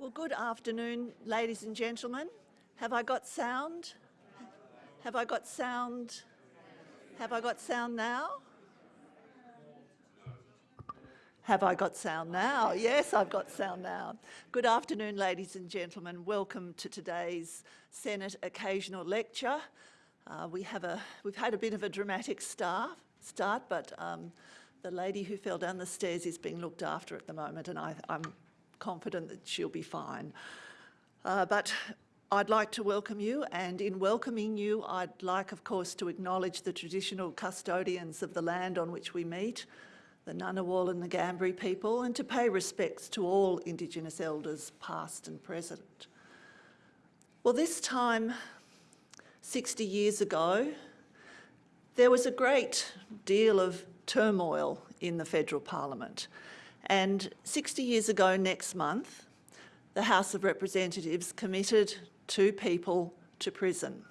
Well, good afternoon, ladies and gentlemen. Have I got sound? Have I got sound? Have I got sound now? Have I got sound now? Yes, I've got sound now. Good afternoon, ladies and gentlemen. Welcome to today's Senate Occasional Lecture. Uh, we have a, we've had a bit of a dramatic start, start but um, the lady who fell down the stairs is being looked after at the moment and I, am confident that she'll be fine. Uh, but I'd like to welcome you and in welcoming you I'd like of course to acknowledge the traditional custodians of the land on which we meet, the Ngunnawal and the Ngambri people and to pay respects to all Indigenous elders past and present. Well this time 60 years ago there was a great deal of turmoil in the federal parliament. And 60 years ago next month, the House of Representatives committed two people to prison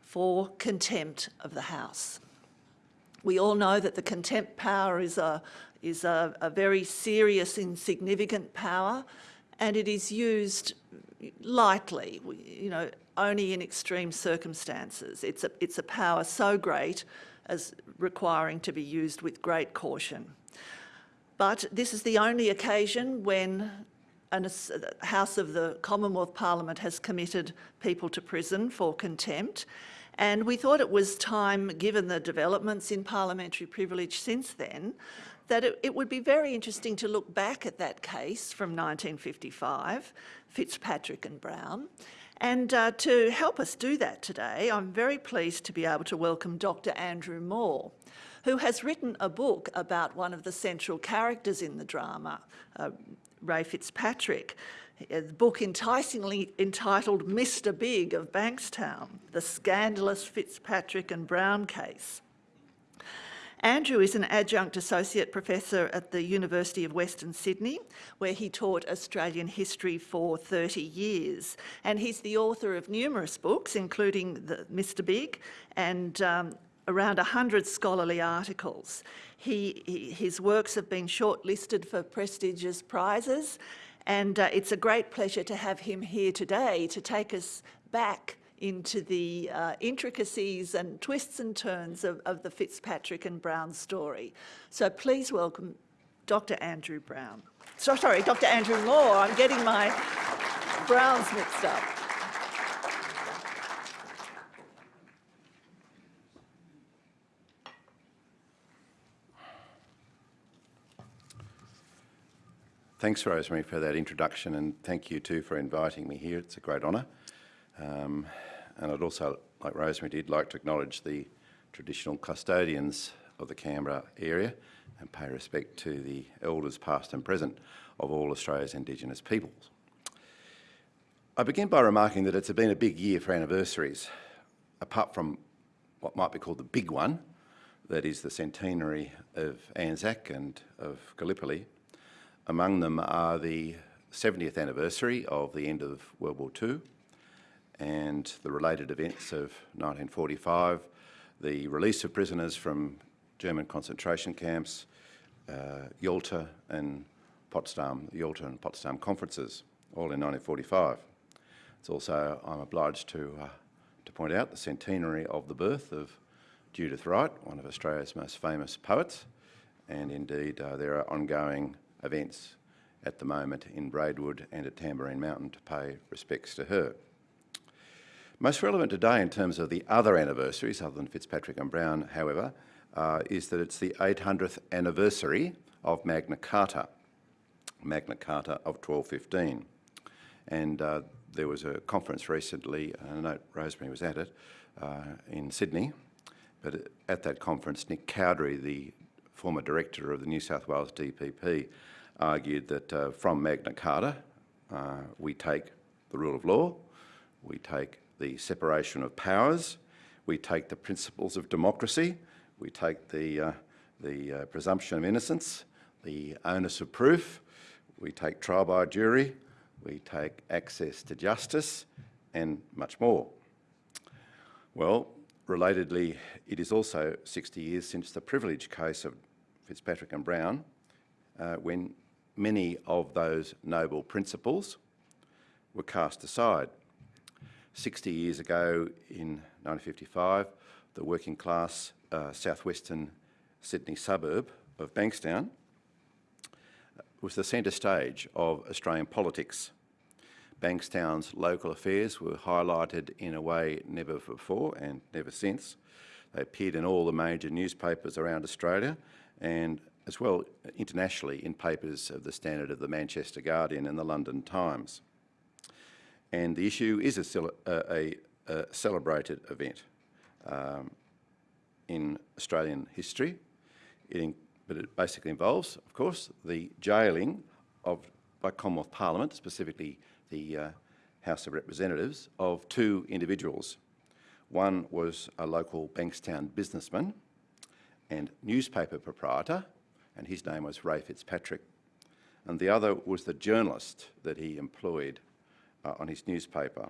for contempt of the House. We all know that the contempt power is a, is a, a very serious and significant power and it is used lightly, you know, only in extreme circumstances. It's a, it's a power so great as requiring to be used with great caution. But this is the only occasion when a House of the Commonwealth Parliament has committed people to prison for contempt. And we thought it was time, given the developments in parliamentary privilege since then, that it, it, would be very interesting to look back at that case from 1955, Fitzpatrick and Brown, and uh, to help us do that today, I'm very pleased to be able to welcome Dr Andrew Moore, who has written a book about one of the central characters in the drama, uh, Ray Fitzpatrick. The book enticingly entitled Mr Big of Bankstown, The Scandalous Fitzpatrick and Brown Case. Andrew is an adjunct associate professor at the University of Western Sydney, where he taught Australian history for 30 years. And he's the author of numerous books, including the Mr Big and um, around 100 scholarly articles. He, he, his works have been shortlisted for prestigious prizes and uh, it's a great pleasure to have him here today to take us back into the uh, intricacies and twists and turns of, of the Fitzpatrick and Brown story. So please welcome Dr. Andrew Brown. So, sorry, Dr. Andrew Moore. I'm getting my Browns mixed up. Thanks, Rosemary, for that introduction, and thank you too for inviting me here. It's a great honour. Um, and I'd also, like Rosemary did, like to acknowledge the traditional custodians of the Canberra area and pay respect to the elders past and present of all Australia's Indigenous peoples. I begin by remarking that it's been a big year for anniversaries, apart from what might be called the big one, that is the centenary of Anzac and of Gallipoli. Among them are the 70th anniversary of the end of World War II, and the related events of 1945, the release of prisoners from German concentration camps, uh, Yalta and Potsdam, Yalta and Potsdam conferences, all in 1945. It's also, I'm obliged to, uh, to point out, the centenary of the birth of Judith Wright, one of Australia's most famous poets, and indeed uh, there are ongoing events at the moment in Braidwood and at Tamborine Mountain to pay respects to her. Most relevant today in terms of the other anniversaries, other than Fitzpatrick and Brown, however, uh, is that it's the 800th anniversary of Magna Carta, Magna Carta of 1215. And uh, there was a conference recently, I know Rosemary was at it, uh, in Sydney, but at that conference, Nick Cowdery, the former director of the New South Wales DPP, argued that uh, from Magna Carta, uh, we take the rule of law, we take the separation of powers, we take the principles of democracy, we take the, uh, the uh, presumption of innocence, the onus of proof, we take trial by jury, we take access to justice, and much more. Well, relatedly, it is also 60 years since the privilege case of Fitzpatrick and Brown, uh, when many of those noble principles were cast aside. 60 years ago in 1955, the working class uh, southwestern Sydney suburb of Bankstown was the centre stage of Australian politics. Bankstown's local affairs were highlighted in a way never before and never since. They appeared in all the major newspapers around Australia and as well internationally in papers of the standard of the Manchester Guardian and the London Times. And the issue is a, a, a celebrated event um, in Australian history. It, but it basically involves, of course, the jailing of, by Commonwealth Parliament, specifically the uh, House of Representatives, of two individuals. One was a local Bankstown businessman and newspaper proprietor, and his name was Ray Fitzpatrick. And the other was the journalist that he employed uh, on his newspaper.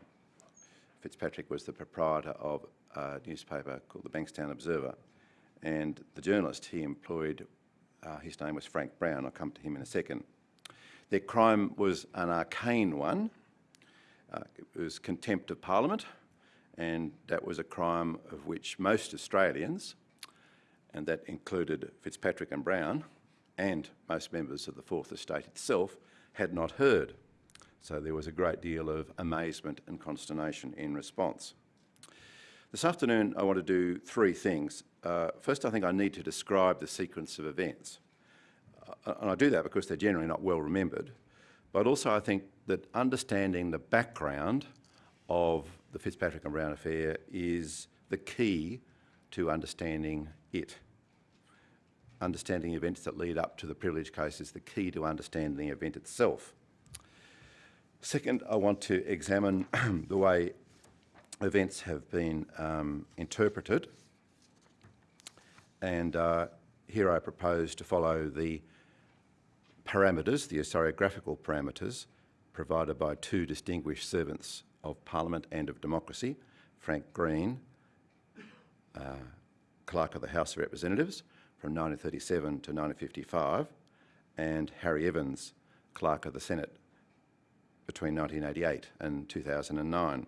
Fitzpatrick was the proprietor of a newspaper called the Bankstown Observer. And the journalist he employed, uh, his name was Frank Brown. I'll come to him in a second. Their crime was an arcane one. Uh, it was contempt of Parliament, and that was a crime of which most Australians, and that included Fitzpatrick and Brown, and most members of the Fourth Estate itself, had not heard. So there was a great deal of amazement and consternation in response. This afternoon I want to do three things. Uh, first I think I need to describe the sequence of events. Uh, and I do that because they're generally not well remembered, but also I think that understanding the background of the Fitzpatrick and Brown affair is the key to understanding it. Understanding events that lead up to the privilege case is the key to understanding the event itself. Second, I want to examine the way events have been um, interpreted. And uh, here I propose to follow the parameters, the historiographical parameters, provided by two distinguished servants of Parliament and of democracy, Frank Green, uh, Clerk of the House of Representatives from 1937 to 1955, and Harry Evans, Clerk of the Senate between 1988 and 2009.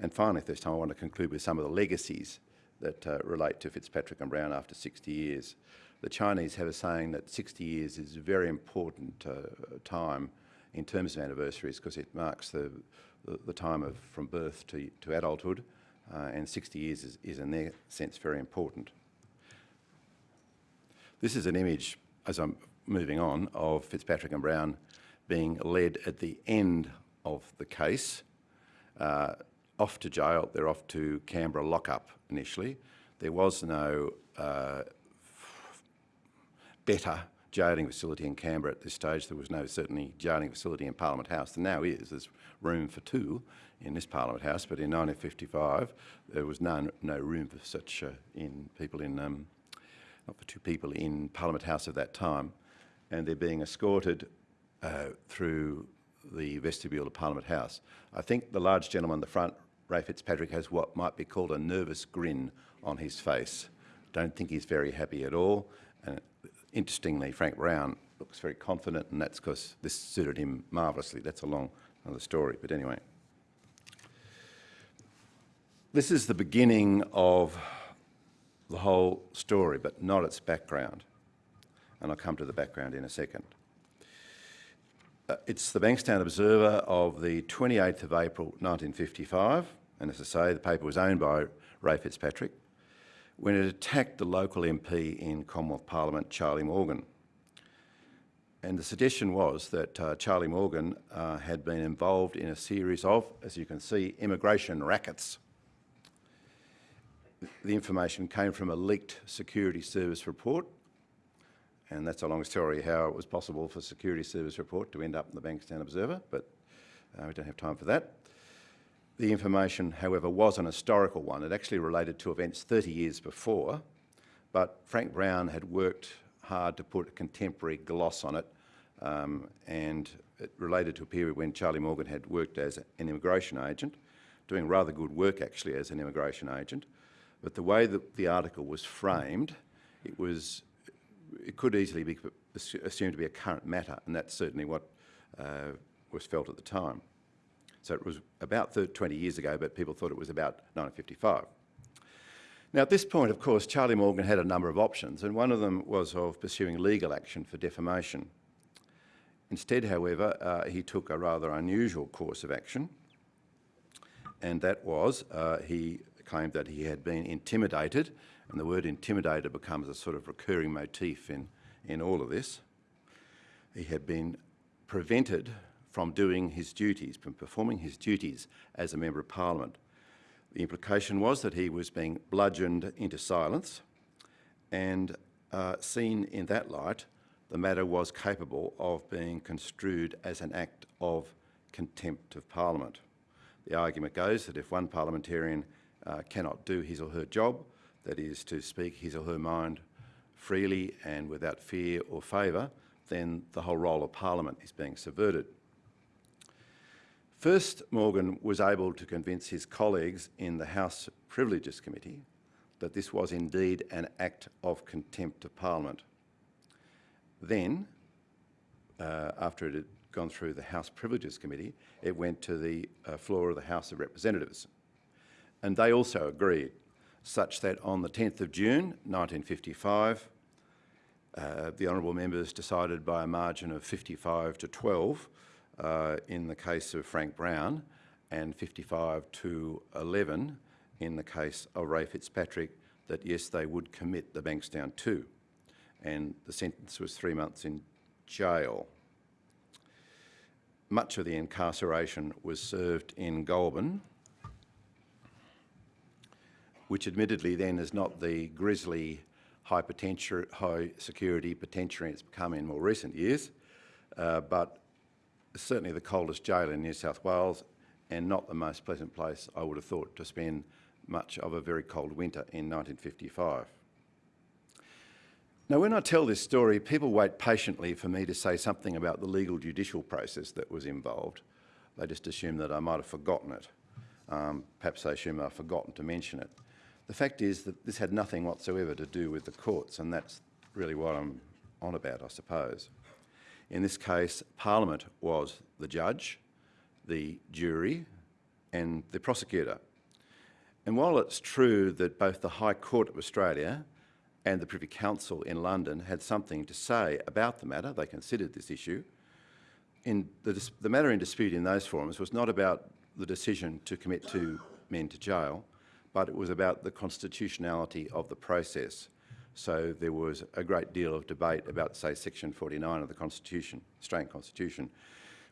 And finally, this time I want to conclude with some of the legacies that uh, relate to Fitzpatrick and Brown after 60 years. The Chinese have a saying that 60 years is a very important uh, time in terms of anniversaries because it marks the, the, the, time of from birth to, to adulthood uh, and 60 years is, is in their sense very important. This is an image, as I'm moving on, of Fitzpatrick and Brown being led at the end of the case uh, off to jail, they're off to Canberra lockup initially. There was no uh, better jailing facility in Canberra at this stage. There was no certainly jailing facility in Parliament House. There now is. There's room for two in this Parliament House, but in 1955 there was no, no room for such uh, in people in, um, not for two people in Parliament House at that time. And they're being escorted uh, through the vestibule of Parliament House. I think the large gentleman in the front Ray Fitzpatrick has what might be called a nervous grin on his face. Don't think he's very happy at all. And interestingly, Frank Brown looks very confident, and that's because this suited him marvellously. That's a long another story, but anyway. This is the beginning of the whole story, but not its background. And I'll come to the background in a second. Uh, it's the Bankstown Observer of the 28th of April 1955 and as I say, the paper was owned by Ray Fitzpatrick, when it attacked the local MP in Commonwealth Parliament, Charlie Morgan. And the suggestion was that uh, Charlie Morgan uh, had been involved in a series of, as you can see, immigration rackets. The information came from a leaked security service report, and that's a long story how it was possible for security service report to end up in the Bankstown Observer, but uh, we don't have time for that. The information, however, was an historical one. It actually related to events 30 years before, but Frank Brown had worked hard to put a contemporary gloss on it, um, and it related to a period when Charlie Morgan had worked as an immigration agent, doing rather good work actually as an immigration agent. But the way that the article was framed, it was it could easily be assumed to be a current matter, and that's certainly what uh, was felt at the time. So it was about thir- 20 years ago, but people thought it was about 1955. Now, at this point, of course, Charlie Morgan had a number of options, and one of them was of pursuing legal action for defamation. Instead, however, uh, he took a rather unusual course of action, and that was uh, he claimed that he had been intimidated, and the word intimidated becomes a sort of recurring motif in, in all of this. He had been prevented from doing his duties, from performing his duties as a Member of Parliament. The implication was that he was being bludgeoned into silence, and uh, seen in that light, the matter was capable of being construed as an act of contempt of Parliament. The argument goes that if one parliamentarian uh, cannot do his or her job, that is to speak his or her mind freely and without fear or favour, then the whole role of Parliament is being subverted. First, Morgan was able to convince his colleagues in the House Privileges Committee that this was indeed an act of contempt of Parliament. Then, uh, after it had gone through the House Privileges Committee, it went to the uh, floor of the House of Representatives. And they also agreed, such that on the 10th of June 1955, uh, the honourable members decided by a margin of 55 to 12 uh, in the case of Frank Brown and 55 to 11 in the case of Ray Fitzpatrick that yes, they would commit the Bankstown 2. And the sentence was three months in jail. Much of the incarceration was served in Goulburn, which admittedly then is not the grisly high, potenti- high security penitentiary it's become in more recent years, uh, but certainly the coldest jail in New South Wales and not the most pleasant place I would have thought to spend much of a very cold winter in 1955. Now, when I tell this story, people wait patiently for me to say something about the legal judicial process that was involved. They just assume that I might have forgotten it. Um, perhaps they assume I've forgotten to mention it. The fact is that this had nothing whatsoever to do with the courts, and that's really what I'm on about, I suppose. In this case, Parliament was the judge, the jury, and the prosecutor. And while it's true that both the High Court of Australia and the Privy Council in London had something to say about the matter, they considered this issue, in the, the matter in dispute in those forums was not about the decision to commit two men to jail, but it was about the constitutionality of the process. So there was a great deal of debate about, say, Section 49 of the Constitution, Australian Constitution,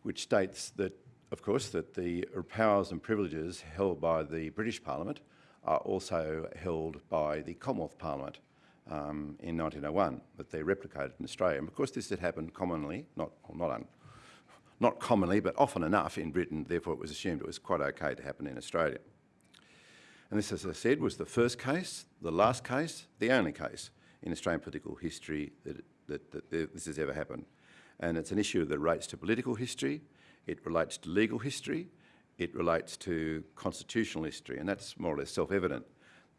which states that, of course, that the powers and privileges held by the British Parliament are also held by the Commonwealth Parliament um, in 1901, that they replicated in Australia. And of course, this had happened commonly, not, well, not, not commonly, but often enough in Britain, therefore it was assumed it was quite okay to happen in Australia. And this, as I said, was the first case, the last case, the only case in Australian political history that, that, that this has ever happened. And it's an issue that relates to political history, it relates to legal history, it relates to constitutional history, and that's more or less self-evident.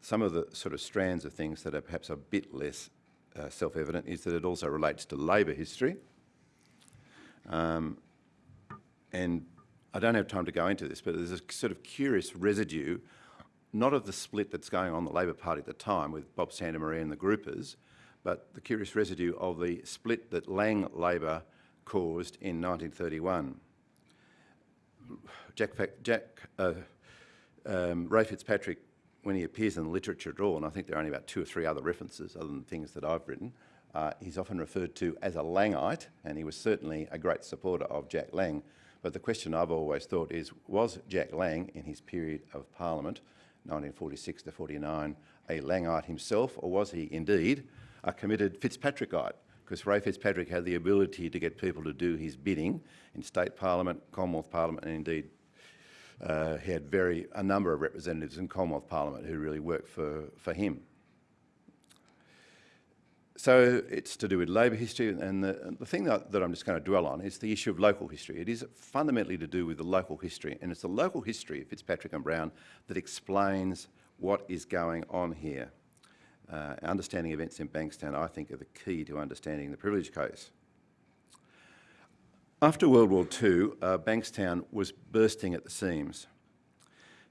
Some of the sort of strands of things that are perhaps a bit less uh, self-evident is that it also relates to Labor history. Um, and I don't have time to go into this, but there's a sort of curious residue, not of the split that's going on the Labor Party at the time with Bob Santamaria and the groupers, but the curious residue of the split that Lang Labor caused in 1931. Jack, Jack uh, um, Ray Fitzpatrick, when he appears in the literature at all, and I think there are only about two or three other references other than things that I've written, uh, he's often referred to as a Langite, and he was certainly a great supporter of Jack Lang. But the question I've always thought is, was Jack Lang, in his period of Parliament, 1946 to 49, a Langite himself, or was he indeed a committed Fitzpatrickite? Because Ray Fitzpatrick had the ability to get people to do his bidding in state parliament, Commonwealth Parliament, and indeed uh, he had very a number of representatives in Commonwealth Parliament who really worked for, for him. So it's to do with Labor history, and the, the thing that, that, I'm just going to dwell on is the issue of local history. It is fundamentally to do with the local history, and it's the local history of Fitzpatrick and Brown that explains what is going on here. uh, understanding events in Bankstown, I think, are the key to understanding the privilege case. After World War II, uh, Bankstown was bursting at the seams.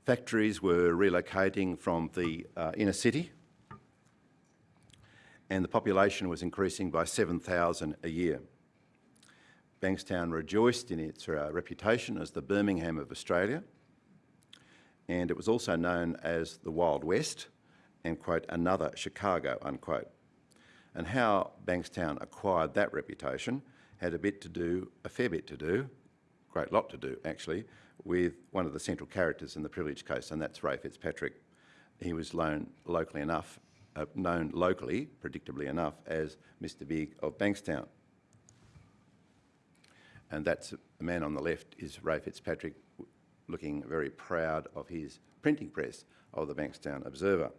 Factories were relocating from the uh, inner city and the population was increasing by 7,000 a year. Bankstown rejoiced in its uh, reputation as the Birmingham of Australia and it was also known as the Wild West and, quote, another Chicago, unquote. And how Bankstown acquired that reputation had a bit to do, a fair bit to do, great lot to do actually, with one of the central characters in the privilege case, and that's Ray Fitzpatrick. He was known locally enough, uh, known locally, predictably enough, as Mr Big of Bankstown. And that's the man on the left is Ray Fitzpatrick looking very proud of his printing press of the Bankstown Observer.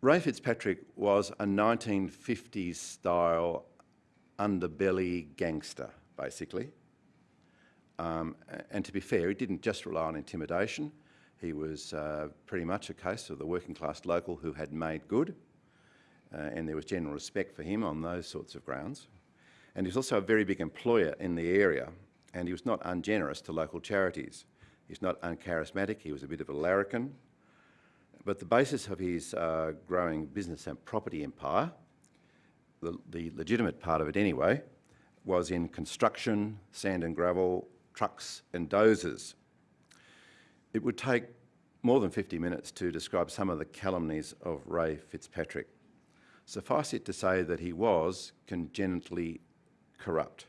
Ray Fitzpatrick was a 1950s style underbelly gangster, basically. Um, and to be fair, he didn't just rely on intimidation. He was uh, pretty much a case of the working class local who had made good, uh, and there was general respect for him on those sorts of grounds. And he was also a very big employer in the area, and he was not ungenerous to local charities. He's not uncharismatic, he was a bit of a larrikin. But the basis of his uh, growing business and property empire, the, the legitimate part of it anyway, was in construction, sand and gravel, trucks and dozers. It would take more than 50 minutes to describe some of the calumnies of Ray Fitzpatrick. Suffice it to say that he was congenitally corrupt,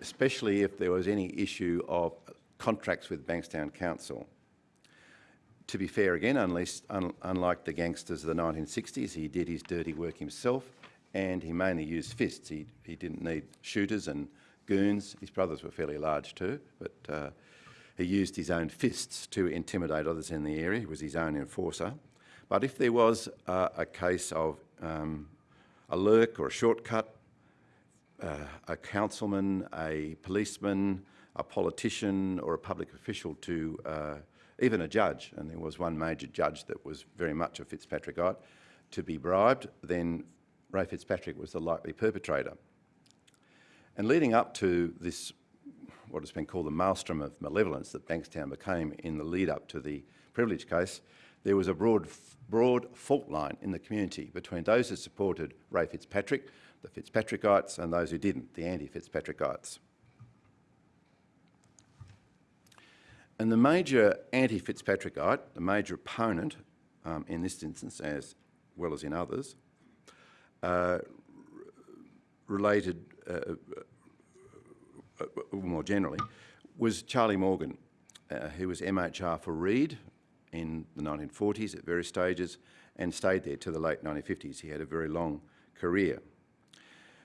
especially if there was any issue of contracts with Bankstown Council. To be fair again, unless, un, unlike the gangsters of the 1960s, he did his dirty work himself and he mainly used fists. He, he didn't need shooters and goons. His brothers were fairly large too, but uh, he used his own fists to intimidate others in the area. He was his own enforcer. But if there was uh, a case of um, a lurk or a shortcut, uh, a councilman, a policeman, a politician or a public official to uh, even a judge, and there was one major judge that was very much a Fitzpatrickite, to be bribed, then Ray Fitzpatrick was the likely perpetrator. And leading up to this, what has been called the maelstrom of malevolence that Bankstown became in the lead up to the privilege case, there was a broad, broad fault line in the community between those who supported Ray Fitzpatrick, the Fitzpatrickites, and those who didn't, the anti-Fitzpatrickites. And the major anti-Fitzpatrickite, the major opponent um, in this instance as well as in others, uh, related uh, more generally, was Charlie Morgan, uh, who was MHR for Reid in the 1940s at various stages and stayed there to the late 1950s. He had a very long career.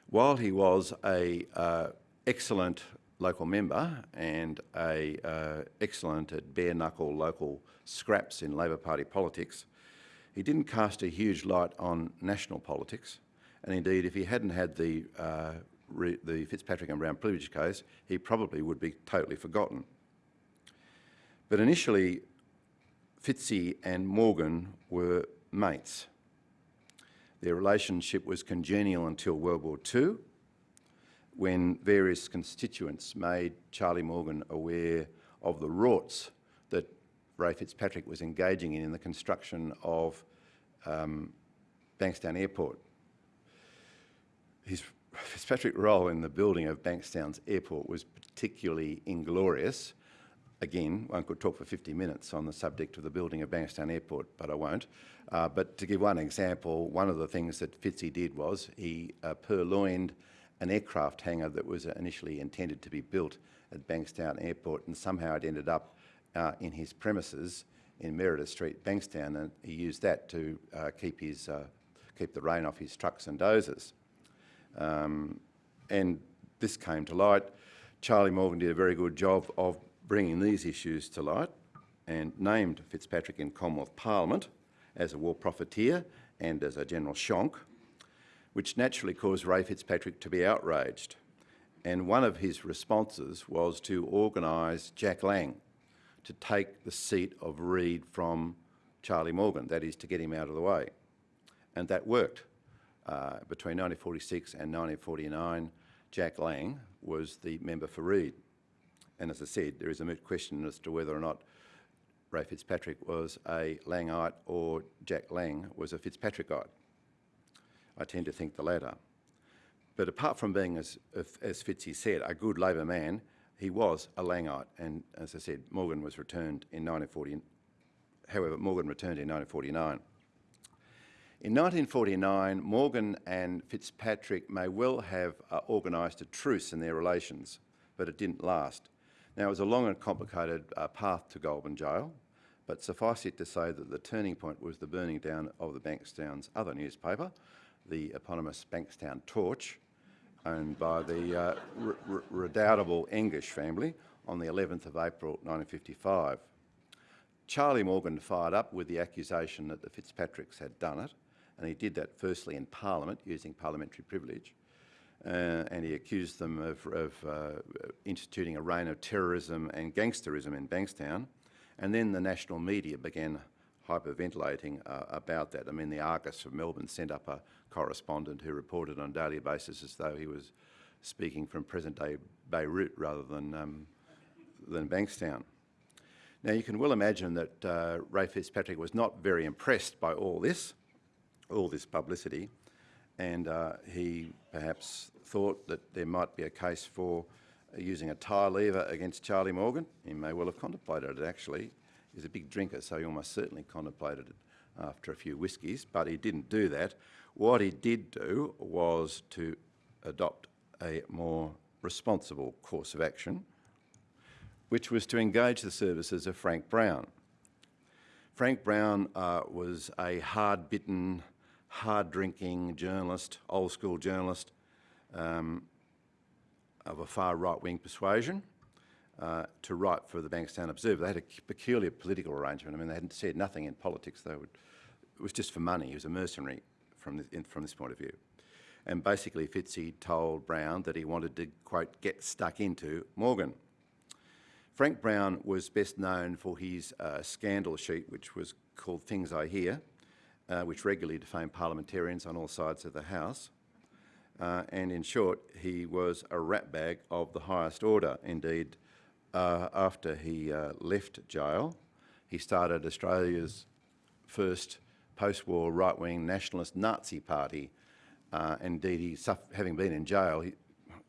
While he was a uh, excellent local member and a uh, excellent at bare knuckle local scraps in Labor Party politics, he didn't cast a huge light on national politics. And indeed, if he hadn't had the uh, the Fitzpatrick and Brown privilege case, he probably would be totally forgotten. But initially, Fitzy and Morgan were mates. Their relationship was congenial until World War II, when various constituents made Charlie Morgan aware of the rorts that Ray Fitzpatrick was engaging in in the construction of um, Bankstown Airport. His Fitzpatrick's role in the building of Bankstown's airport was particularly inglorious. Again, one could talk for 50 minutes on the subject of the building of Bankstown Airport, but I won't. Uh, but to give one example, one of the things that Fitzy did was he uh, purloined an aircraft hangar that was initially intended to be built at Bankstown Airport and somehow it ended up uh, in his premises in Meredith Street, Bankstown, and he used that to uh, keep, his, uh, keep the rain off his trucks and dozers. Um, and this came to light. Charlie Morgan did a very good job of bringing these issues to light and named Fitzpatrick in Commonwealth Parliament as a war profiteer and as a general shonk, which naturally caused Ray Fitzpatrick to be outraged. And one of his responses was to organise Jack Lang to take the seat of Reid from Charlie Morgan, that is to get him out of the way. And that worked. Uh, between 1946 and 1949, Jack Lang was the member for Reid. And as I said, there is a moot question as to whether or not Ray Fitzpatrick was a Langite or Jack Lang was a Fitzpatrickite. I tend to think the latter. But apart from being, as, as Fitzy said, a good Labor man, he was a Langite. And as I said, Morgan was returned in 1940. However, Morgan returned in 1949. In 1949, Morgan and Fitzpatrick may well have uh, organised a truce in their relations, but it didn't last. Now, it was a long and complicated uh, path to Goulburn Jail, but suffice it to say that the turning point was the burning down of the Bankstown's other newspaper, the eponymous Bankstown Torch, owned by the uh, redoubtable English family on the 11th of April 1955. Charlie Morgan fired up with the accusation that the Fitzpatricks had done it, and he did that firstly in Parliament using parliamentary privilege, uh, and he accused them of, of uh, instituting a reign of terrorism and gangsterism in Bankstown. And then the national media began hyperventilating uh, about that. I mean, the Argus of Melbourne sent up a correspondent who reported on a daily basis as though he was speaking from present-day Beirut rather than, um, than Bankstown. Now, you can well imagine that uh, Ray Fitzpatrick was not very impressed by all this, all this publicity, and uh, he perhaps thought that there might be a case for using a tie lever against Charlie Morgan. He may well have contemplated it actually. He's a big drinker, so he almost certainly contemplated it after a few whiskies, but he didn't do that. What he did do was to adopt a more responsible course of action, which was to engage the services of Frank Brown. Frank Brown uh, was a hard-bitten, hard-drinking journalist, old-school journalist, um, of a far right-wing persuasion uh, to write for the Bankstown Observer. They had a peculiar political arrangement. I mean, they hadn't said nothing in politics. They would, it was just for money. He was a mercenary from this, in, from this point of view. And basically, Fitzy told Brown that he wanted to, quote, get stuck into Morgan. Frank Brown was best known for his uh, scandal sheet, which was called Things I Hear, uh, which regularly defamed parliamentarians on all sides of the House. Uh, and in short, he was a ratbag of the highest order. Indeed, uh, after he uh, left jail, he started Australia's first post-war right-wing nationalist Nazi party. Uh, indeed, he, having been in jail, he,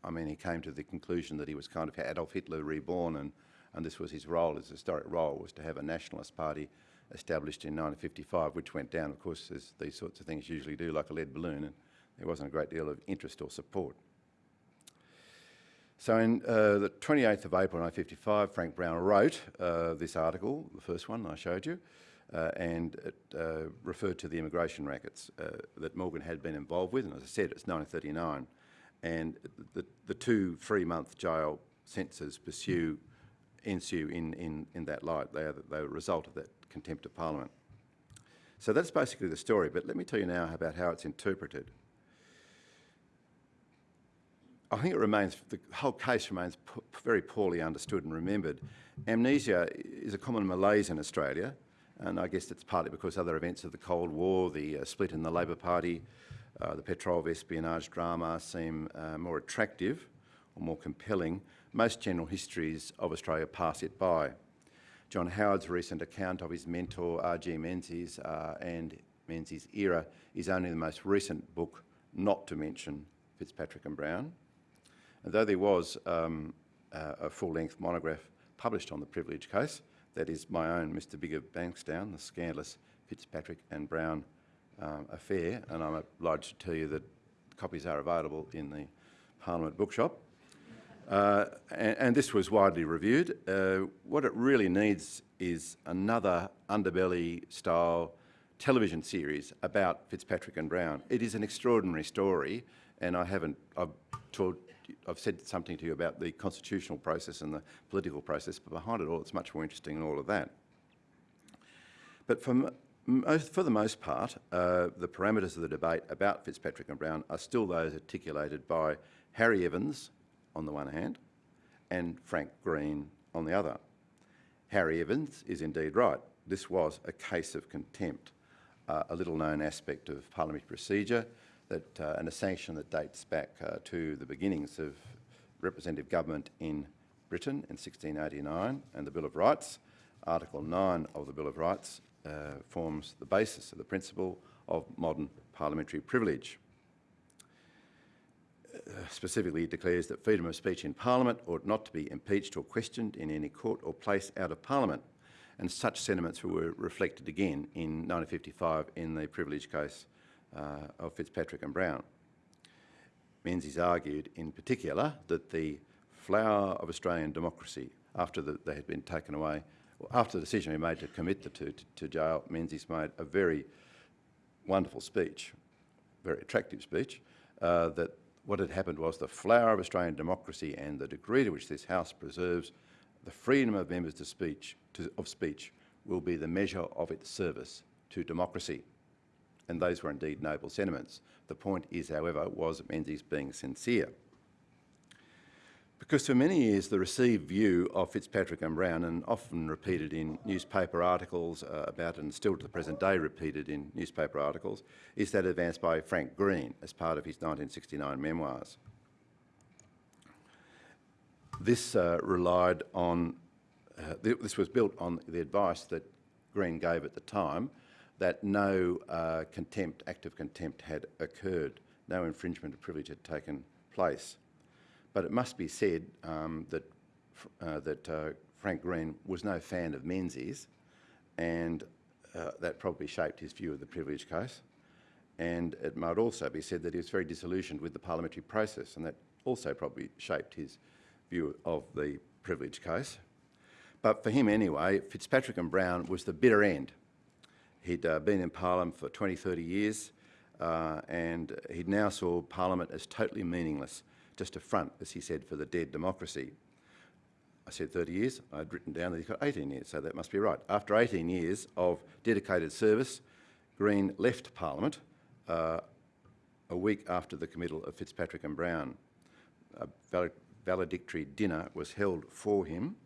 I mean, he came to the conclusion that he was kind of Adolf Hitler reborn, and, and this was his role, his historic role, was to have a nationalist party established in 1955, which went down, of course, as these sorts of things usually do, like a lead balloon. And, there wasn't a great deal of interest or support. So in uh, the 28th of April 1955, Frank Brown wrote uh, this article, the first one I showed you, uh, and it uh, referred to the immigration rackets uh, that Morgan had been involved with, and as I said, it's 1939, and the, the two three-month jail sentences pursue, ensue in, in, in that light. They are the, they are the result of that contempt of Parliament. So that's basically the story, but let me tell you now about how it's interpreted. I think it remains, the whole case remains very poorly understood and remembered. Amnesia is a common malaise in Australia, and I guess it's partly because other events of the Cold War, the uh, split in the Labor Party, uh, the Petrov espionage drama seem uh, more attractive or more compelling. Most general histories of Australia pass it by. John Howard's recent account of his mentor, R.G. Menzies, uh, and Menzies' era is only the most recent book not to mention Fitzpatrick and Brown. And though there was um, uh, a full-length monograph published on the privilege case, that is my own Mr Bigger Bankstown, the scandalous Fitzpatrick and Brown um, affair, and I'm obliged to tell you that copies are available in the Parliament bookshop. Uh, and, and, this was widely reviewed. Uh, what it really needs is another underbelly-style television series about Fitzpatrick and Brown. It is an extraordinary story, and I haven't, I've I've said something to you about the constitutional process and the political process, but behind it all, it's much more interesting than all of that. But for, most, for the most part, uh, the parameters of the debate about Fitzpatrick and Brown are still those articulated by Harry Evans on the one hand and Frank Green on the other. Harry Evans is indeed right. this was a case of contempt, uh, a little-known aspect of parliamentary procedure that, uh, and a sanction that dates back uh, to the beginnings of representative government in Britain in 1689 and the Bill of Rights. Article 9 of the Bill of Rights uh, forms the basis of the principle of modern parliamentary privilege. Uh, specifically, declares that freedom of speech in Parliament ought not to be impeached or questioned in any court or place out of Parliament. And such sentiments were reflected again in 1955 in the privilege case uh, of Fitzpatrick and Brown. Menzies argued in particular that the flower of Australian democracy, after the, they had been taken away, after the decision was made to commit the two to, to jail, Menzies made a very wonderful speech, very attractive speech, uh, that what had happened was the flower of Australian democracy and the degree to which this House preserves the freedom of members to speech, to, of speech will be the measure of its service to democracy. And those were indeed noble sentiments. The point is, however, was Menzies being sincere. Because for many years the received view of Fitzpatrick and Brown, and often repeated in newspaper articles uh, about and still to the present day repeated in newspaper articles, is that advanced by Frank Green as part of his 1969 memoirs. This uh, relied on, uh, th this was built on the advice that Green gave at the time that no uh, contempt, act of contempt had occurred, no infringement of privilege had taken place. But it must be said um, that, uh, that uh, Frank Green was no fan of Menzies and uh, that probably shaped his view of the privilege case. And it might also be said that he was very disillusioned with the parliamentary process and that also probably shaped his view of the privilege case. But for him anyway, Fitzpatrick and Brown was the bitter end He'd uh, been in Parliament for 20, 30 years, uh, and he now saw Parliament as totally meaningless, just a front, as he said, for the dead democracy. I said 30 years, I'd written down that he's got 18 years, so that must be right. After 18 years of dedicated service, Green left Parliament uh, a week after the committal of Fitzpatrick and Brown. A valedictory dinner was held for him,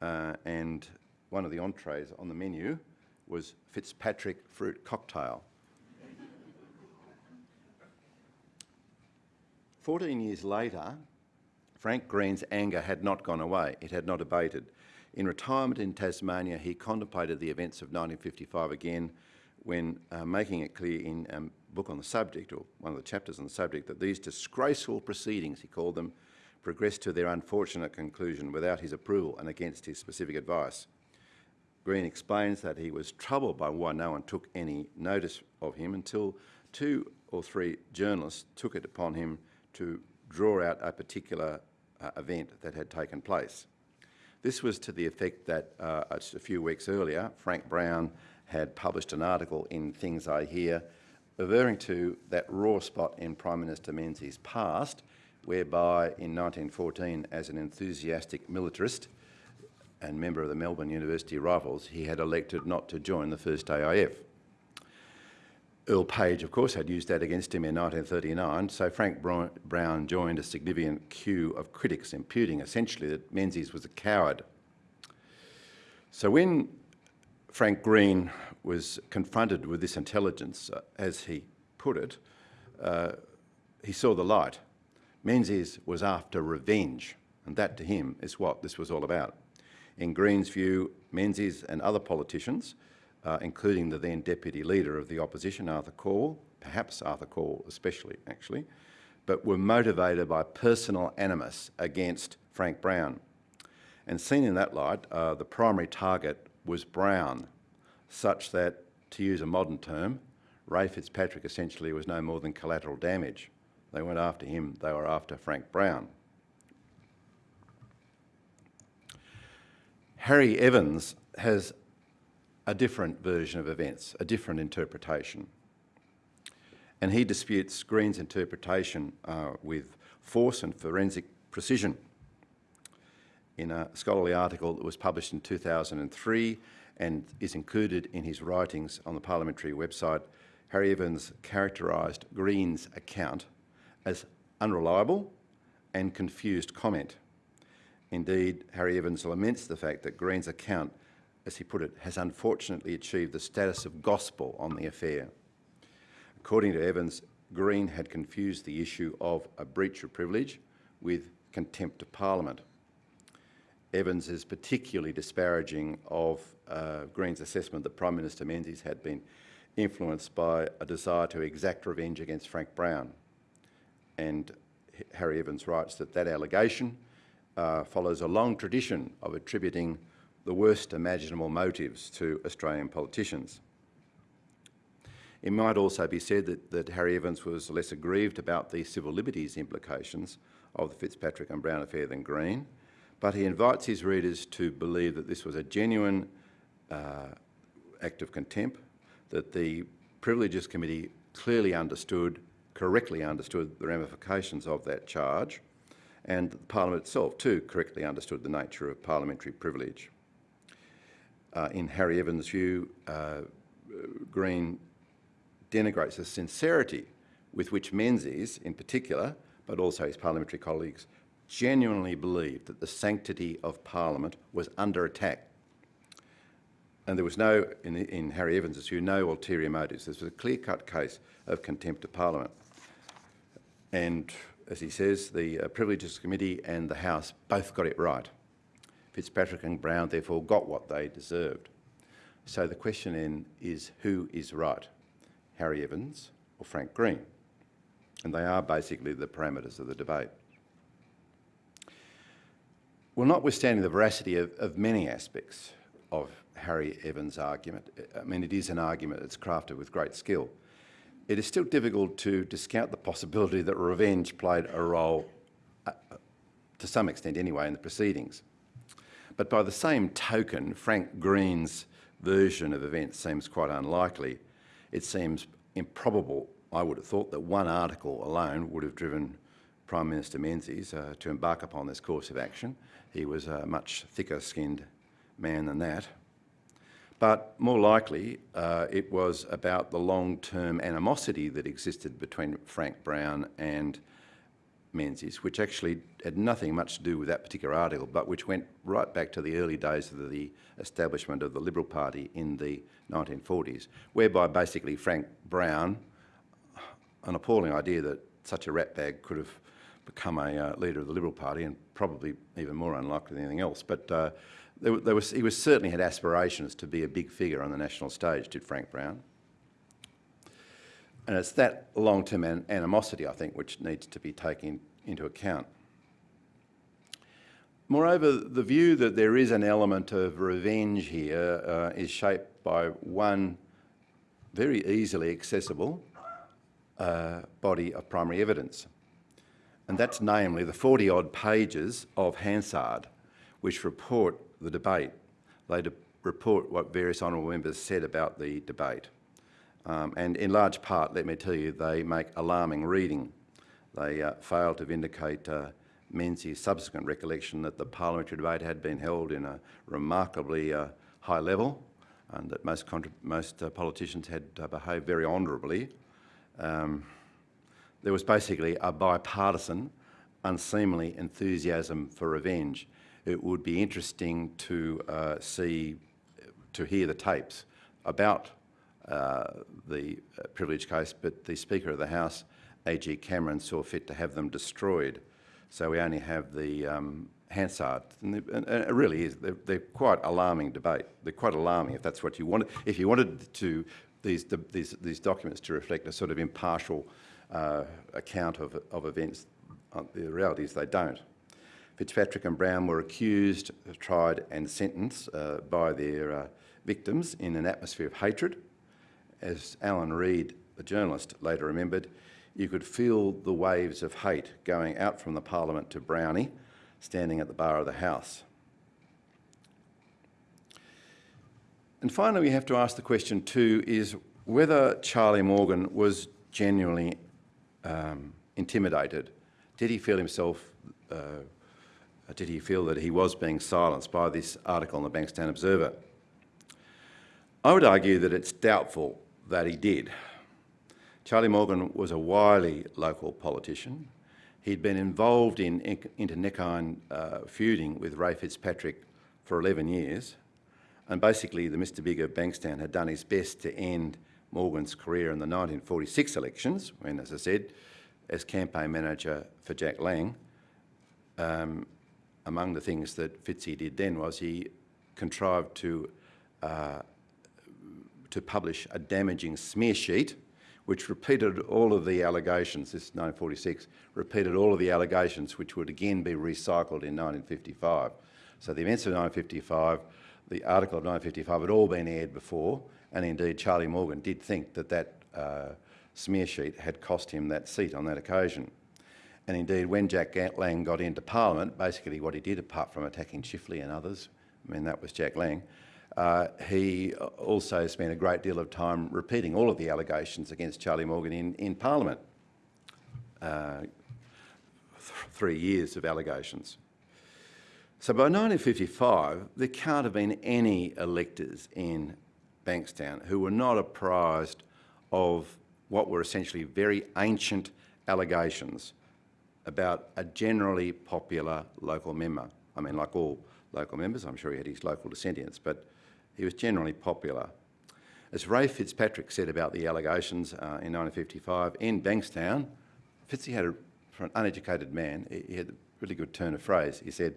uh, and one of the entrees on the menu was Fitzpatrick fruit cocktail. 14 years later, Frank Green's anger had not gone away. It had not abated. In retirement in Tasmania, he contemplated the events of 1955 again when uh, making it clear in a book on the subject, or one of the chapters on the subject, that these disgraceful proceedings, he called them, progressed to their unfortunate conclusion without his approval and against his specific advice. Green explains that he was troubled by why no one took any notice of him until two or three journalists took it upon him to draw out a particular uh, event that had taken place. This was to the effect that uh, a few weeks earlier, Frank Brown had published an article in Things I Hear referring to that raw spot in Prime Minister Menzies' past, whereby in 1914, as an enthusiastic militarist, and member of the Melbourne University Rifles, he had elected not to join the first AIF. Earl Page, of course, had used that against him in 1939, so Frank Brown joined a significant queue of critics, imputing essentially that Menzies was a coward. So when Frank Green was confronted with this intelligence, uh, as he put it, uh, he saw the light. Menzies was after revenge, and that to him is what this was all about. In Green's view, Menzies and other politicians, uh, including the then Deputy Leader of the Opposition, Arthur Calwell, perhaps Arthur Calwell especially, actually, but were motivated by personal animus against Frank Brown. And seen in that light, uh, the primary target was Brown, such that, to use a modern term, Ray Fitzpatrick essentially was no more than collateral damage. They weren't after him, they were after Frank Brown. Harry Evans has a different version of events, a different interpretation. And he disputes Green's interpretation uh, with force and forensic precision. In a scholarly article that was published in 2003 and is included in his writings on the parliamentary website, Harry Evans characterised Green's account as unreliable and confused comment. Indeed, Harry Evans laments the fact that Green's account as he put it, has unfortunately achieved the status of gospel on the affair. According to Evans, Green had confused the issue of a breach of privilege with contempt of Parliament. Evans is particularly disparaging of uh, Green's assessment that Prime Minister Menzies had been influenced by a desire to exact revenge against Frank Brown. And Harry Evans writes that that allegation uh, follows a long tradition of attributing the worst imaginable motives to Australian politicians. It might also be said that, that Harry Evans was less aggrieved about the civil liberties implications of the Fitzpatrick and Brown affair than Green, but he invites his readers to believe that this was a genuine uh, act of contempt, that the Privileges Committee clearly understood, correctly understood the ramifications of that charge, and Parliament itself too correctly understood the nature of parliamentary privilege. Uh, in Harry Evans' view, uh, Green denigrates the sincerity with which Menzies, in particular, but also his parliamentary colleagues, genuinely believed that the sanctity of Parliament was under attack. And there was no, in, in Harry Evans' view, no ulterior motives. This was a clear-cut case of contempt of Parliament. And as he says, the uh, Privileges Committee and the House both got it right. Fitzpatrick and Brown therefore got what they deserved. So the question then is who is right, Harry Evans or Frank Green? And they are basically the parameters of the debate. Well, notwithstanding the veracity of, of many aspects of Harry Evans' argument, I mean, it is an argument that's crafted with great skill, it is still difficult to discount the possibility that revenge played a role, uh, to some extent anyway, in the proceedings. But by the same token, Frank Green's version of events seems quite unlikely. It seems improbable, I would have thought, that one article alone would have driven Prime Minister Menzies uh, to embark upon this course of action. He was a much thicker-skinned man than that. But more likely, uh, it was about the long-term animosity that existed between Frank Brown and Menzies, which actually had nothing much to do with that particular article, but which went right back to the early days of the establishment of the Liberal Party in the 1940s, whereby basically Frank Brown, an appalling idea that such a ratbag could have become a uh, leader of the Liberal Party and probably even more unlikely than anything else, but uh, there, there was, he was certainly had aspirations to be a big figure on the national stage, did Frank Brown. And it's that long-term an animosity, I think, which needs to be taken into account. Moreover, the view that there is an element of revenge here uh, is shaped by one very easily accessible uh, body of primary evidence. And that's namely the 40-odd pages of Hansard, which report the debate. They report what various honourable members said about the debate. Um, and in large part, let me tell you, they make alarming reading. They uh, fail to vindicate uh, Menzies' subsequent recollection that the parliamentary debate had been held in a remarkably uh, high level and that most, most uh, politicians had uh, behaved very honourably. Um, there was basically a bipartisan, unseemly enthusiasm for revenge. It would be interesting to uh, see, to hear the tapes about the uh, privilege case, but the Speaker of the House, A.G. Cameron, saw fit to have them destroyed. So we only have the um, Hansard, and, and, it really is. They're, they're, quite alarming debate. They're quite alarming if that's what you wanted. If you wanted to these these these documents to reflect a sort of impartial uh, account of of events, uh, the reality is they don't. Fitzpatrick and Brown were accused, tried, and sentenced uh, by their uh, victims in an atmosphere of hatred as Alan Reid, the journalist, later remembered, you could feel the waves of hate going out from the Parliament to Brownie, standing at the bar of the House. And finally, we have to ask the question too, is whether Charlie Morgan was genuinely um, intimidated. Did he feel himself, uh, did he feel that he was being silenced by this article in the Bankstown Observer? I would argue that it's doubtful that he did. Charlie Morgan was a wily local politician. He'd been involved in internecine uh, feuding with Ray Fitzpatrick for 11 years. And basically, the Mr Big of Bankstown had done his best to end Morgan's career in the 1946 elections, when, as I said, as campaign manager for Jack Lang, um, among the things that Fitzy did then was he contrived to, uh, to publish a damaging smear sheet which repeated all of the allegations, this 1946, repeated all of the allegations which would again be recycled in 1955. So the events of 1955, the article of 1955 had all been aired before, and indeed Charlie Morgan did think that that uh, smear sheet had cost him that seat on that occasion. And indeed, when Jack Lang got into Parliament, basically what he did, apart from attacking Chifley and others, I mean, that was Jack Lang, uh, he also spent a great deal of time repeating all of the allegations against Charlie Morgan in, in Parliament. Uh, th three years of allegations. So by 1955, there can't have been any electors in Bankstown who were not apprised of what were essentially very ancient allegations about a generally popular local member. I mean, like all local members, I'm sure he had his local descendants, but he was generally popular. As Ray Fitzpatrick said about the allegations uh, in 1955 in Bankstown, Fitzy had, a, for an uneducated man, he had a really good turn of phrase. He said,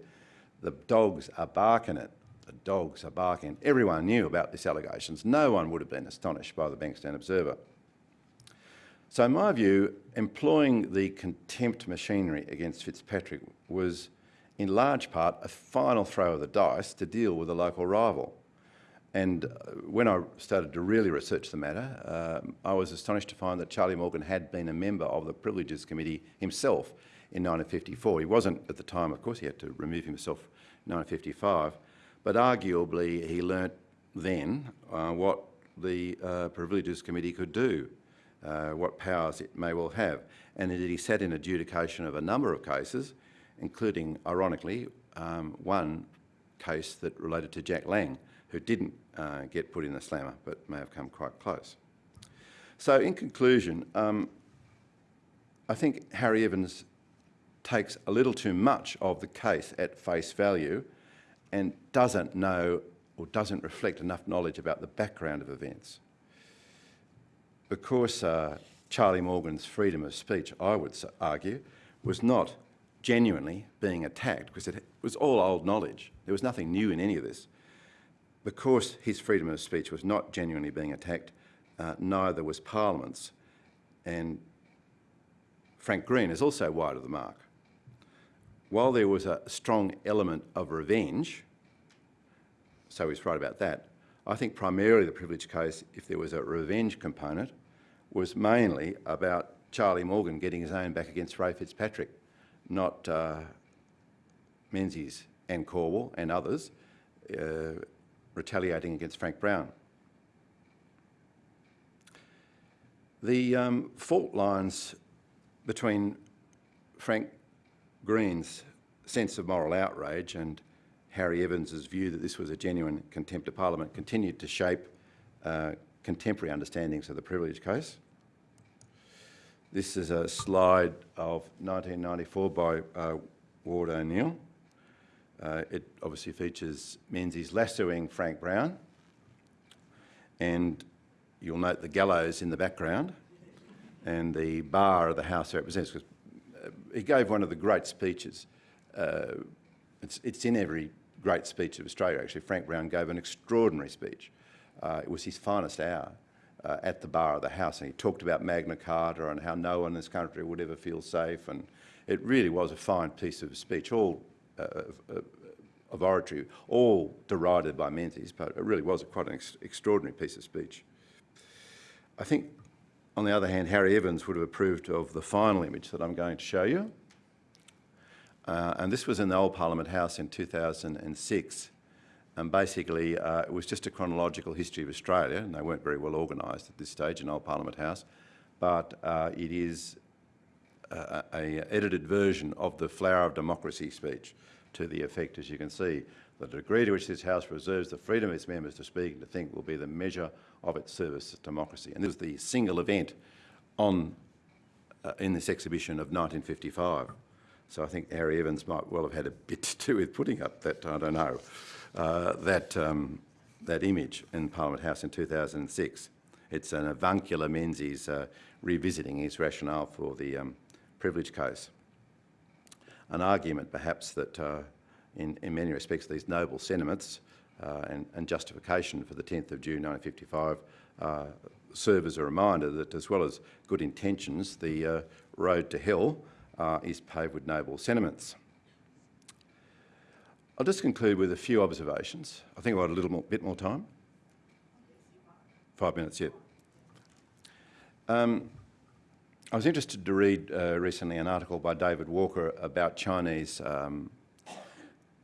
the dogs are barking it. The dogs are barking. Everyone knew about these allegations. No one would have been astonished by the Bankstown Observer. So in my view, employing the contempt machinery against Fitzpatrick was in large part a final throw of the dice to deal with a local rival. And uh, when I started to really research the matter, uh, I was astonished to find that Charlie Morgan had been a member of the Privileges Committee himself in 1954. He wasn't at the time, of course, he had to remove himself in 1955, but arguably he learnt then uh, what the uh, Privileges Committee could do, uh, what powers it may well have. And indeed he sat in adjudication of a number of cases, including, ironically, um, one case that related to Jack Lang, who didn't uh, get put in the slammer, but may have come quite close. So in conclusion, um, I think Harry Evans takes a little too much of the case at face value and doesn't know or doesn't reflect enough knowledge about the background of events. Because uh, Charlie Morgan's freedom of speech, I would argue, was not genuinely being attacked because it was all old knowledge. There was nothing new in any of this. Because his freedom of speech was not genuinely being attacked, uh, neither was Parliament's. And Frank Green is also wide of the mark. While there was a strong element of revenge, so he's right about that, I think primarily the privilege case, if there was a revenge component, was mainly about Charlie Morgan getting his own back against Ray Fitzpatrick, not uh, Menzies and Calwell and others, uh, retaliating against Frank Brown. The um, fault lines between Frank Green's sense of moral outrage and Harry Evans's view that this was a genuine contempt of Parliament continued to shape uh, contemporary understandings of the privilege case. This is a slide of 1994 by uh, Ward O'Neill. Uh, it obviously features Menzies lassoing Frank Brown, and you'll note the gallows in the background and the bar of the House of Representatives. Uh, he gave one of the great speeches. Uh, it's, it's, in every great speech of Australia, actually. Frank Brown gave an extraordinary speech. Uh, it was his finest hour. Uh, at the bar of the House, and he talked about Magna Carta and how no one in this country would ever feel safe, and it really was a fine piece of speech, all uh, of oratory, all derided by Menzies, but it really was quite an ex extraordinary piece of speech. I think, on the other hand, Harry Evans would have approved of the final image that I'm going to show you. Uh, and this was in the old Parliament House in 2006. And basically, uh, it was just a chronological history of Australia, and they weren't very well organised at this stage in old Parliament House. But uh, it is a, a, edited version of the Flower of Democracy speech to the effect, as you can see, the degree to which this House preserves the freedom of its members to speak and to think will be the measure of its service to democracy. And this was the single event on, uh, in this exhibition of 1955. So I think Harry Evans might well have had a bit to do with putting up that, I don't know, uh, that, um, that image in Parliament House in 2006. It's an avuncular Menzies uh, revisiting his rationale for the um, privilege case. An argument perhaps that uh, in, in many respects these noble sentiments uh, and, and, justification for the 10th of June 1955 uh, serve as a reminder that as well as good intentions, the uh, road to hell uh, is paved with noble sentiments. I'll just conclude with a few observations. I think I've got a little more, bit more time. Five minutes, yeah. Um, I was interested to read uh, recently an article by David Walker about Chinese um,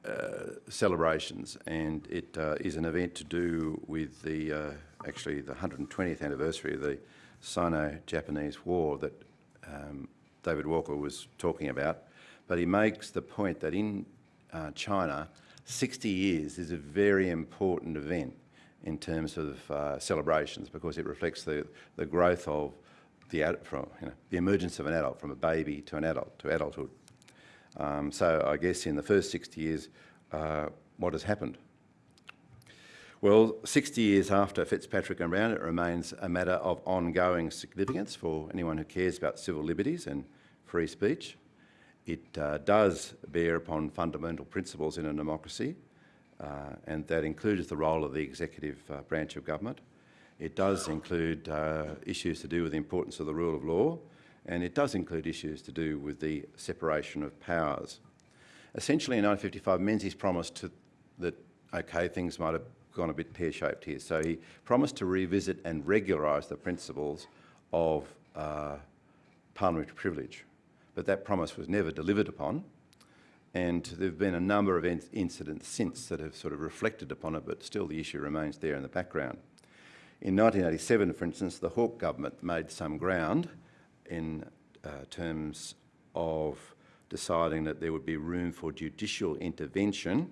uh, celebrations, and it uh, is an event to do with the uh, actually the 120th anniversary of the Sino-Japanese War that um, David Walker was talking about. But he makes the point that in uh, China, 60 years is a very important event in terms of uh, celebrations because it reflects the, the growth of the, from, you know, the emergence of an adult from a baby to an adult, to adulthood. Um, so I guess in the first 60 years, uh, what has happened? Well, 60 years after Fitzpatrick and Brown, it remains a matter of ongoing significance for anyone who cares about civil liberties and free speech. It uh, does bear upon fundamental principles in a democracy, uh, and that includes the role of the executive uh, branch of government. It does include uh, issues to do with the importance of the rule of law, and it does include issues to do with the separation of powers. Essentially, in 1955, Menzies promised to, that, okay, things might have gone a bit pear-shaped here. So he promised to revisit and regularise the principles of uh, parliamentary privilege but that promise was never delivered upon. And there have been a number of incidents since that have sort of reflected upon it, but still the issue remains there in the background. In 1987, for instance, the Hawke government made some ground in uh, terms of deciding that there would be room for judicial intervention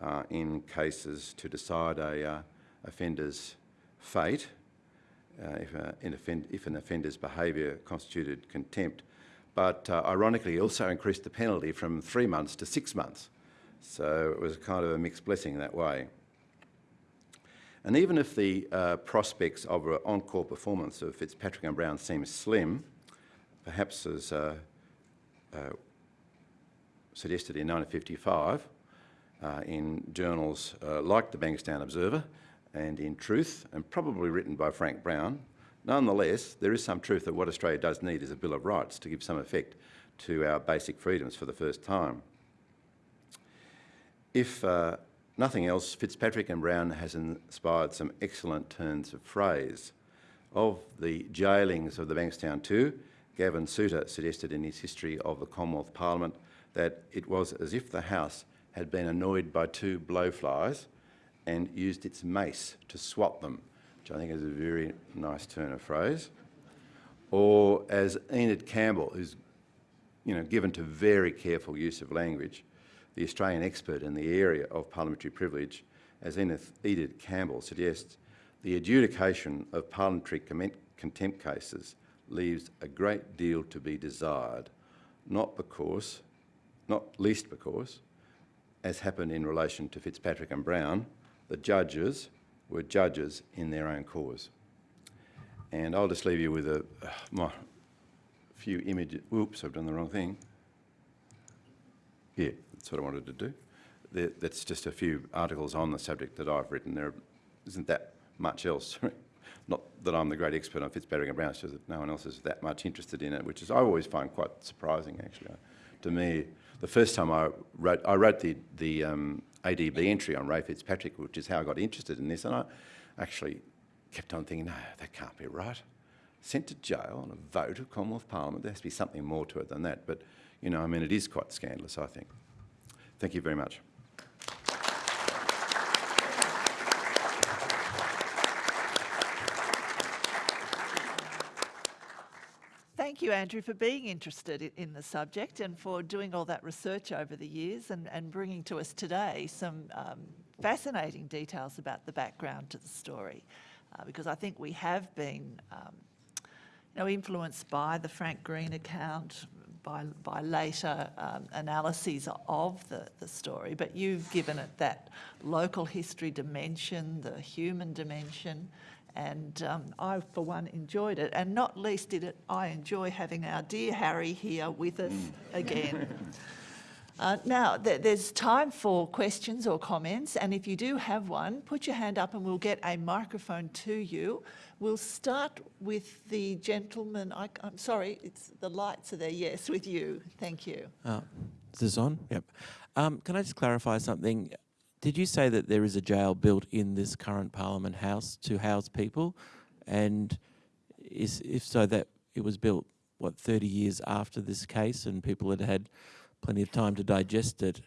uh, in cases to decide a uh, offender's fate uh, if, uh, offend if, an offender's behaviour constituted contempt but uh, ironically also increased the penalty from three months to six months. So it was kind of a mixed blessing that way. And even if the uh, prospects of an encore performance of Fitzpatrick and Brown seem slim, perhaps as uh, uh suggested in 1955 uh, in journals uh, like the Bankstown Observer and in Truth, and probably written by Frank Brown, Nonetheless, there is some truth that what Australia does need is a Bill of Rights to give some effect to our basic freedoms for the first time. If uh, nothing else, Fitzpatrick and Brown has inspired some excellent turns of phrase. Of the jailings of the Bankstown Two, Gavin Souter suggested in his history of the Commonwealth Parliament that it was as if the House had been annoyed by two blowflies and used its mace to swat them which I think is a very nice turn of phrase, or as Enid Campbell, who's you know, given to very careful use of language, the Australian expert in the area of parliamentary privilege, as Edith Campbell suggests, the adjudication of parliamentary contempt cases leaves a great deal to be desired, not because, not least because, as happened in relation to Fitzpatrick and Brown, the judges were judges in their own cause. And I'll just leave you with a uh, my few images. Oops, I've done the wrong thing. Yeah, that's what I wanted to do. There, that's just a few articles on the subject that I've written. There isn't that much else. Not that I'm the great expert on Fitzpatrick and Brown, it's just that no one else is that much interested in it, which is I always find quite surprising, actually. To me, the first time I wrote, I wrote the, the um, ADB entry on Ray Fitzpatrick, which is how I got interested in this. And I actually kept on thinking, no, that can't be right. Sent to jail on a vote of Commonwealth Parliament. There has to be something more to it than that. But, you know, I mean, it is quite scandalous, I think. Thank you very much. Thank you, Andrew, for being interested in the subject and for doing all that research over the years and, and bringing to us today some um, fascinating details about the background to the story. Uh, because I think we have been um, you know, influenced by the Frank Green account, by, by later um, analyses of the, the story, but you've given it that local history dimension, the human dimension, and um, I, for one, enjoyed it. And not least did it, I enjoy having our dear Harry here with us again. Uh, now, th there's time for questions or comments, and if you do have one, put your hand up and we'll get a microphone to you. We'll start with the gentleman, I, am sorry, it's, the lights are there, yes, with you. Thank you. Uh, is this on? Yep. Um, can I just clarify something? Did you say that there is a jail built in this current Parliament House to house people? And is, if so, that it was built, what, 30 years after this case and people had had plenty of time to digest it?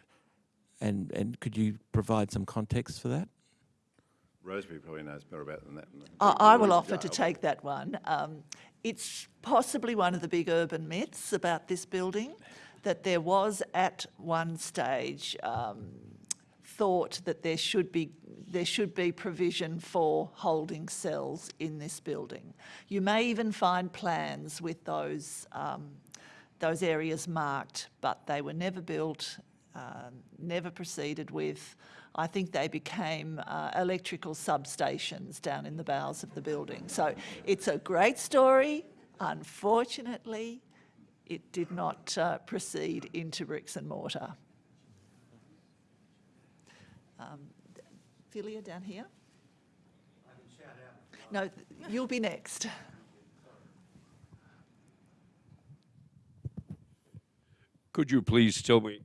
And, and could you provide some context for that? Rosemary probably knows better about than that. I, I will offer to take that one. Um, it's possibly one of the big urban myths about this building that there was at one stage um, thought that there should be there should be provision for holding cells in this building. You may even find plans with those um, those areas marked, but they were never built, uh, never proceeded with. I think they became uh, electrical substations down in the bowels of the building. So it's a great story. Unfortunately, it did not uh, proceed into bricks and mortar. Um, Philia down here. No, you'll be next. Could you please tell me?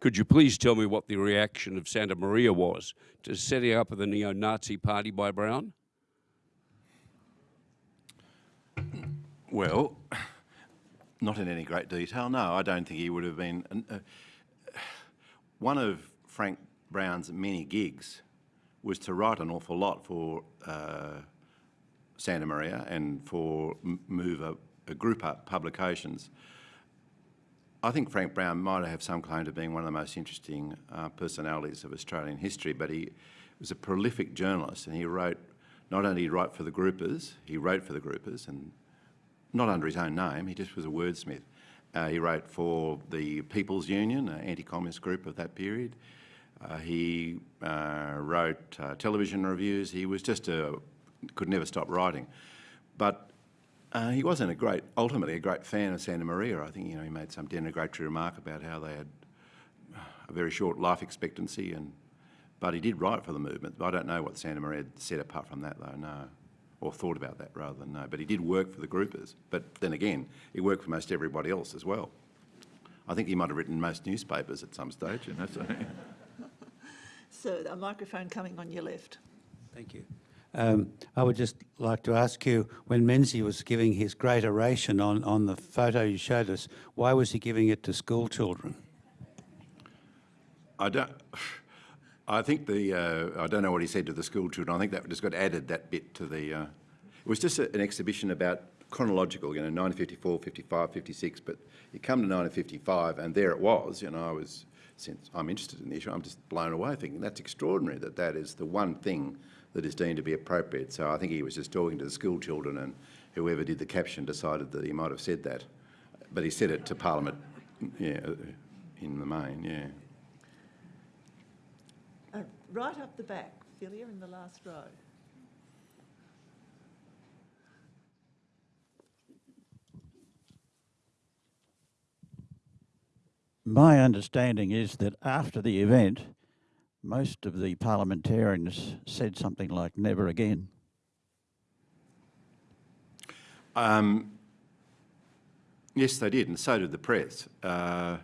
Could you please tell me what the reaction of Santamaria was to setting up of the neo-Nazi party by Brown? Well, not in any great detail. No, I don't think he would have been. Uh, one of Frank Brown's many gigs was to write an awful lot for uh, Santamaria and for M Move a, a group up publications. I think Frank Brown might have some claim to being one of the most interesting uh, personalities of Australian history, but he was a prolific journalist and he wrote, not only write for the groupers, he wrote for the groupers and not under his own name, he just was a wordsmith. Uh, he wrote for the People's Union, an anti-communist group of that period. Uh, he uh, wrote uh, television reviews. He was just a, could never stop writing. But uh, he wasn't a great, ultimately a great fan of Santamaria. I think you know he made some denigratory remark about how they had a very short life expectancy, and but he did write for the movement. I don't know what Santamaria said apart from that, though. No, or thought about that rather than no. But he did work for the groupers. But then again, he worked for most everybody else as well. I think he might have written most newspapers at some stage. You know, so. so a microphone coming on your left. Thank you. Um, I would just like to ask you, when Menzies was giving his great oration on, on the photo you showed us, why was he giving it to school children? I don't. I think the. Uh, I don't know what he said to the school children. I think that just got added that bit to the. Uh, it was just a, an exhibition about chronological, you know, 1954, 55, 56. But you come to 1955, and there it was. You know, I was since I'm interested in the issue, I'm just blown away, thinking that's extraordinary that that is the one thing that is deemed to be appropriate. So I think he was just talking to the school children and whoever did the caption decided that he might have said that. But he said it to Parliament, yeah, in the main, yeah. Uh, right up the back, Philia, in the last row. My understanding is that after the event, most of the parliamentarians said something like never again. Um, yes, they did, and so did the press. Uh,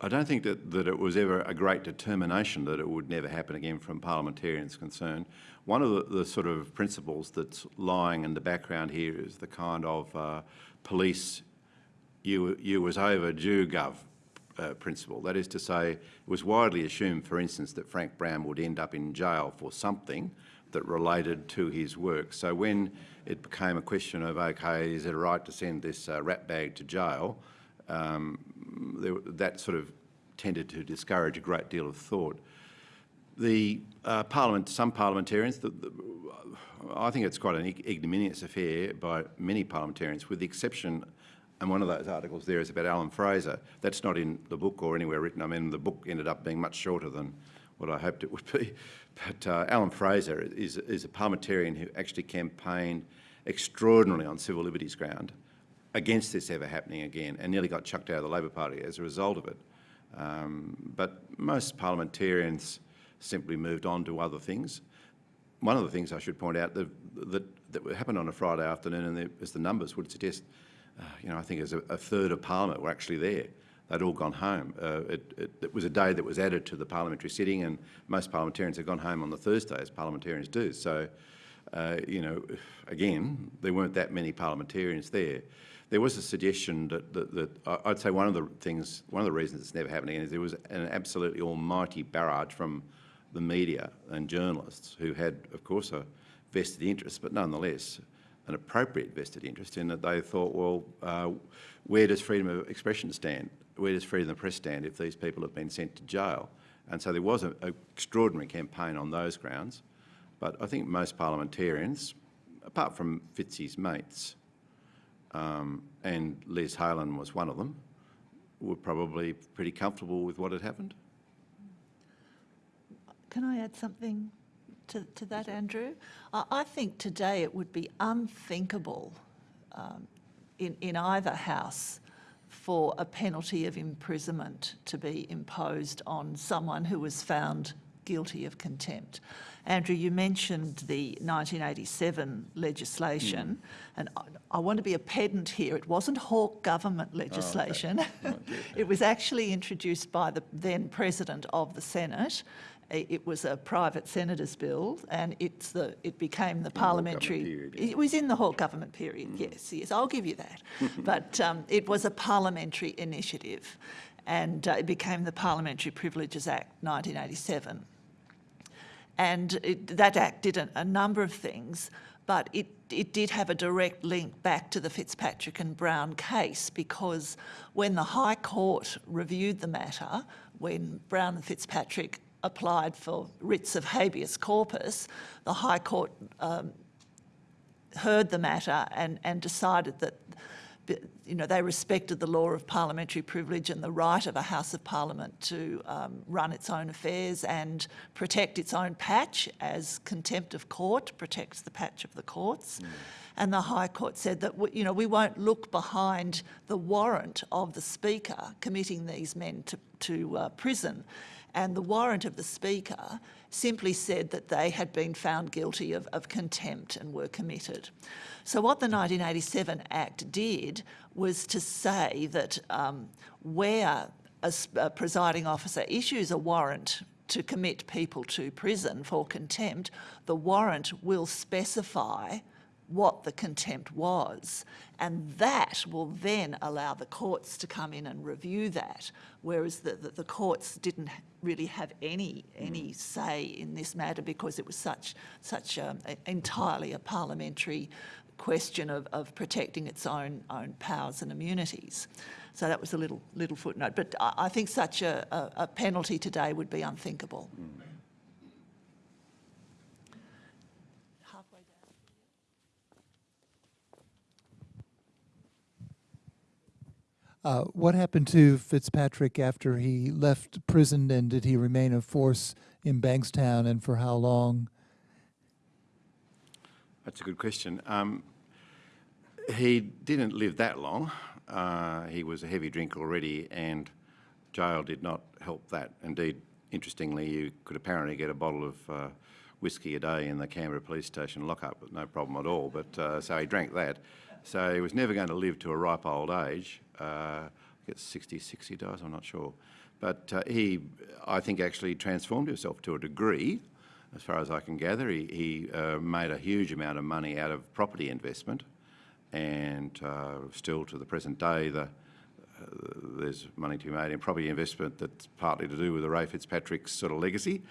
I don't think that, that it was ever a great determination that it would never happen again from parliamentarians concerned. One of the, the sort of principles that's lying in the background here is the kind of uh, police you, you was overdue gov uh, principle. That is to say, it was widely assumed, for instance, that Frank Brown would end up in jail for something that related to his work. So when it became a question of, okay, is it right to send this uh, rat bag to jail, um, there, that sort of tended to discourage a great deal of thought. The uh, parliament, some parliamentarians, the, the, I think it's quite an ignominious affair by many parliamentarians, with the exception, and one of those articles there is about Alan Fraser. That's not in the book or anywhere written. I mean, the book ended up being much shorter than what I hoped it would be. But uh, Alan Fraser is, is a parliamentarian who actually campaigned extraordinarily on civil liberties ground against this ever happening again and nearly got chucked out of the Labor Party as a result of it. Um, but most parliamentarians simply moved on to other things. One of the things I should point out that, that, that happened on a Friday afternoon, and as the numbers would suggest, uh, you know, I think as a, a, third of Parliament were actually there. They'd all gone home. Uh, it, it, it, was a day that was added to the parliamentary sitting, and most parliamentarians had gone home on the Thursday, as parliamentarians do. So, uh, you know, again, there weren't that many parliamentarians there. There was a suggestion that, that, that I'd say one of the things, one of the reasons it's never happening is there was an absolutely almighty barrage from the media and journalists who had, of course, a vested interest, but nonetheless an appropriate vested interest in that they thought, well, uh, where does freedom of expression stand? Where does freedom of the press stand if these people have been sent to jail? And so there was an extraordinary campaign on those grounds. But I think most parliamentarians, apart from Fitzy's mates, um, and Les Haylen was one of them, were probably pretty comfortable with what had happened. Can I add something to, to that, Andrew? I, I think today it would be unthinkable um, in, in either house for a penalty of imprisonment to be imposed on someone who was found guilty of contempt. Andrew, you mentioned the 1987 legislation, mm. and I, I, want to be a pedant here. It wasn't Hawke government legislation. Oh, okay. it was actually introduced by the then President of the Senate. It was a private senator's bill, and it's the it became the in parliamentary. Period, yeah. It was in the Hawke government period. Mm. Yes, yes, I'll give you that. but um, it was a parliamentary initiative, and uh, it became the Parliamentary Privileges Act 1987. And it, that act did a, a number of things, but it, it did have a direct link back to the Fitzpatrick and Brown case because when the High Court reviewed the matter, when Brown and Fitzpatrick applied for writs of habeas corpus, the High Court um, heard the matter and, and decided that you know, they respected the law of parliamentary privilege and the right of a House of Parliament to um, run its own affairs and protect its own patch as contempt of court protects the patch of the courts. Mm. And the High Court said that, you know, we won't look behind the warrant of the Speaker committing these men to, to uh, prison. And the warrant of the Speaker simply said that they had been found guilty of, of contempt and were committed. So what the 1987 Act did was to say that um, where a, a presiding officer issues a warrant to commit people to prison for contempt, the warrant will specify what the contempt was. And that will then allow the courts to come in and review that, whereas the, the, the courts didn't really have any any say in this matter because it was such such um, a, entirely a parliamentary question of, of protecting its own own powers and immunities. So that was a little little footnote. But I, I think such a, a, a, penalty today would be unthinkable. Mm. Uh, what happened to Fitzpatrick after he left prison, and did he remain a force in Bankstown, and for how long? That's a good question. Um, he didn't live that long. Uh, he was a heavy drinker already, and jail did not help that. Indeed, interestingly, you could apparently get a bottle of uh, whiskey a day in the Canberra police station lockup, with no problem at all. But uh, so he drank that. So he was never going to live to a ripe old age. Uh, I guess 60, 60 dies, I'm not sure. But uh, he, I think, actually transformed himself to a degree, as far as I can gather. He, he uh, made a huge amount of money out of property investment, and uh, still to the present day, the, uh, there's money to be made in property investment that's partly to do with the Ray Fitzpatrick's sort of legacy.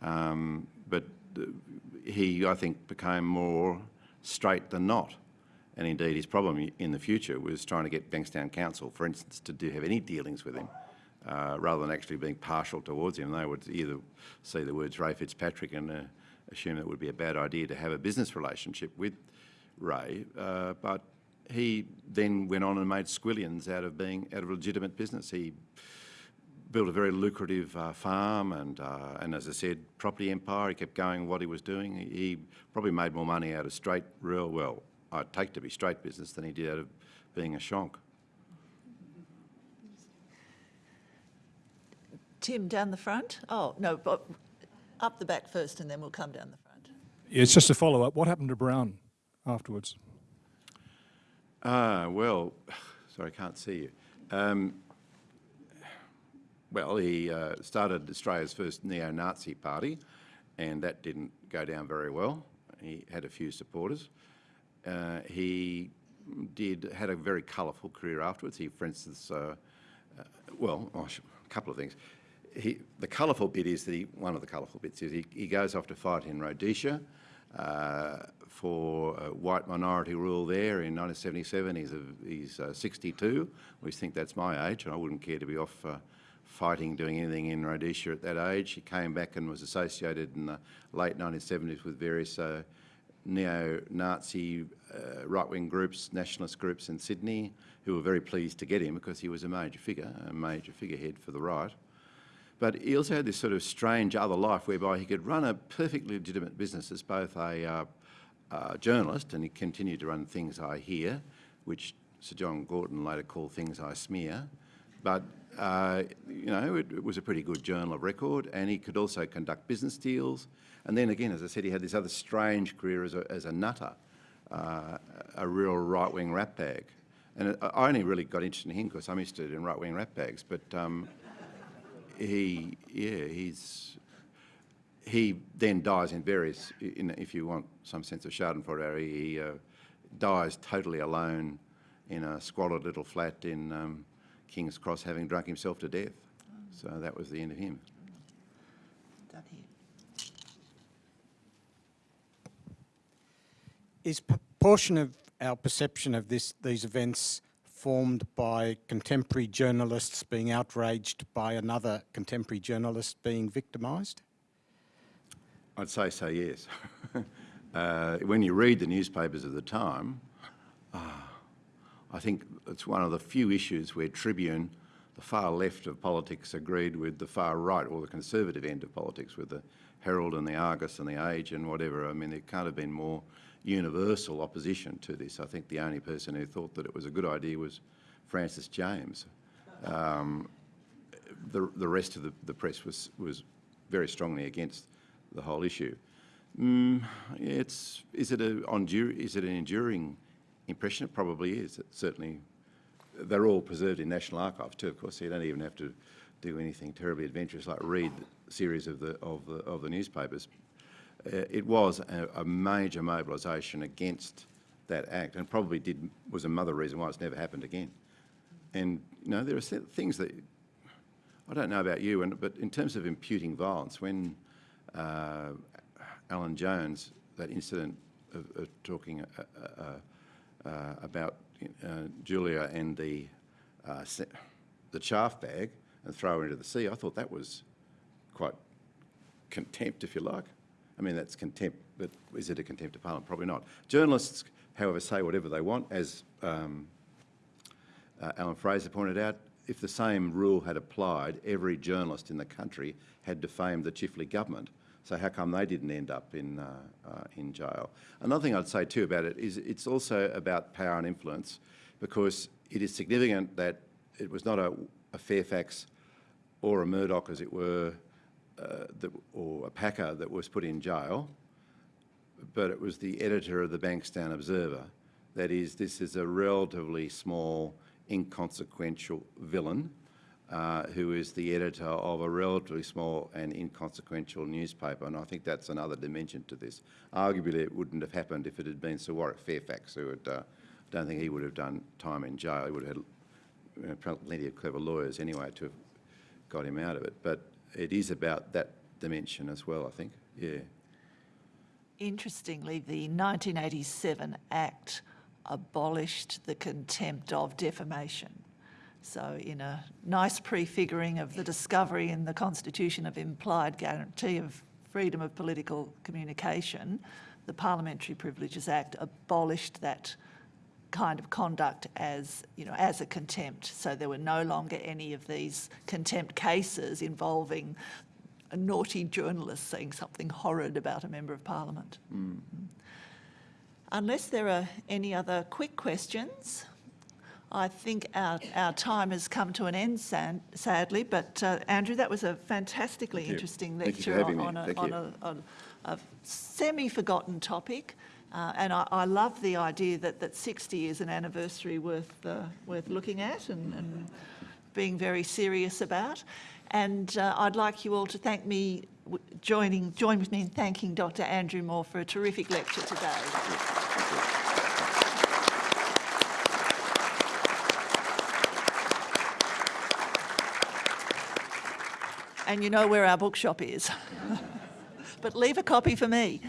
Um, but uh, he, I think, became more straight than not. And indeed, his problem in the future was trying to get Bankstown Council, for instance, to do have any dealings with him. uh, rather than actually being partial towards him. They would either see the words Ray Fitzpatrick and uh, assume it would be a bad idea to have a business relationship with Ray. Uh, but he then went on and made squillions out of being out of legitimate business. He built a very lucrative uh, farm and, uh, and as I said, property empire. He kept going what he was doing. He, probably made more money out of straight, real, well, I'd take to be straight business than he did out of being a shonk. Tim, down the front? Oh, no, but up the back first and then we'll come down the front. Yeah, It's just a follow-up. What happened to Brown afterwards? Ah, well, sorry, I can't see you. Um, well, he uh, started Australia's first neo-Nazi party, and that didn't go down very well. He had a few supporters. Uh, he did had a very colourful career afterwards. He, for instance, uh, uh, well, oh, a couple of things. He, the colourful bit is that he, one of the colourful bits is he, he goes off to fight in Rhodesia uh, for white minority rule there in 1977. He's, a, he's uh, 62. We think that's my age, and I wouldn't care to be off uh, fighting, doing anything in Rhodesia at that age. He came back and was associated in the late 1970s with various neo-Nazi uh, right-wing groups, nationalist groups in Sydney, who were very pleased to get him because he was a major figure, a major figurehead for the right. But he also had this sort of strange other life whereby he could run a perfectly legitimate business as both a uh, journalist, and he continued to run Things I Hear, which Sir John Gorton later called Things I Smear. But, uh, you know, it, it was a pretty good journal of record, and he could also conduct business deals. And then again, as I said, he had this other strange career as a, as a nutter, uh, a real right-wing rat bag. And I only really got interested in him because I'm interested in right-wing rat bags, but um, he, yeah, he's, he then dies in various, in, if you want some sense of Schadenfreude, he uh, dies totally alone in a squalid little flat in um, King's Cross having drunk himself to death. So that was the end of him. Down here. Is p- portion of our perception of this, these events formed by contemporary journalists being outraged by another contemporary journalist being victimised? I'd say so, yes. uh, when you read the newspapers of the time, I think it's one of the few issues where Tribune, the far left of politics, agreed with the far right or the conservative end of politics, with the Herald and the Argus and the Age and whatever. I mean, there can't have been more universal opposition to this. I think the only person who thought that it was a good idea was Francis James. Um, the, the rest of the, the press was, was very strongly against the whole issue. Mm, it's, is, it a, ondur- is it an enduring impression? It probably is. It certainly, they're all preserved in National Archives too, of course, so you don't even have to do anything terribly adventurous like read the series of the, of the, of the newspapers. Uh, it was a, a major mobilisation against that act and probably did, was another reason why it's never happened again. And, you know, there are things that, I don't know about you, and, but in terms of imputing violence, when uh, Alan Jones, that incident of, of talking uh, uh, uh, about uh, Julia and the, uh, the chaff bag and throw her into the sea, I thought that was quite contempt, if you like. I mean, that's contempt, but is it a contempt of Parliament? Probably not. Journalists, however, say whatever they want, as um, uh, Alan Fraser pointed out, if the same rule had applied, every journalist in the country had defamed the Chifley government. So how come they didn't end up in, uh, uh, in jail? Another thing I'd say too about it is it's also about power and influence because it is significant that it was not a, a Fairfax or a Murdoch, as it were, uh, that, or a Packer that was put in jail, but it was the editor of the Bankstown Observer. That is, this is a relatively small, inconsequential villain uh, who is the editor of a relatively small and inconsequential newspaper, and I think that's another dimension to this. Arguably, it wouldn't have happened if it had been Sir Warwick Fairfax, who had, uh, I don't think he would have done time in jail. He would have had plenty of clever lawyers anyway to have got him out of it. But it is about that dimension as well, I think. Yeah. Interestingly, the 1987 Act abolished the contempt of defamation. So in a nice prefiguring of the discovery in the Constitution of implied guarantee of freedom of political communication, the Parliamentary Privileges Act abolished that kind of conduct as, you know, as a contempt. So there were no longer any of these contempt cases involving a naughty journalist saying something horrid about a member of parliament. Hmm. Unless there are any other quick questions, I think our, our time has come to an end, sadly, but uh, Andrew, that was a fantastically interesting lecture on, on, a, on, a, on a semi-forgotten topic. Uh, and I, I love the idea that, that 60 is an anniversary worth, uh, worth looking at and, and being very serious about. And uh, I'd like you all to thank me, w- joining, join with me in thanking Dr Andrew Moore for a terrific lecture today. And you know where our bookshop is. but leave a copy for me.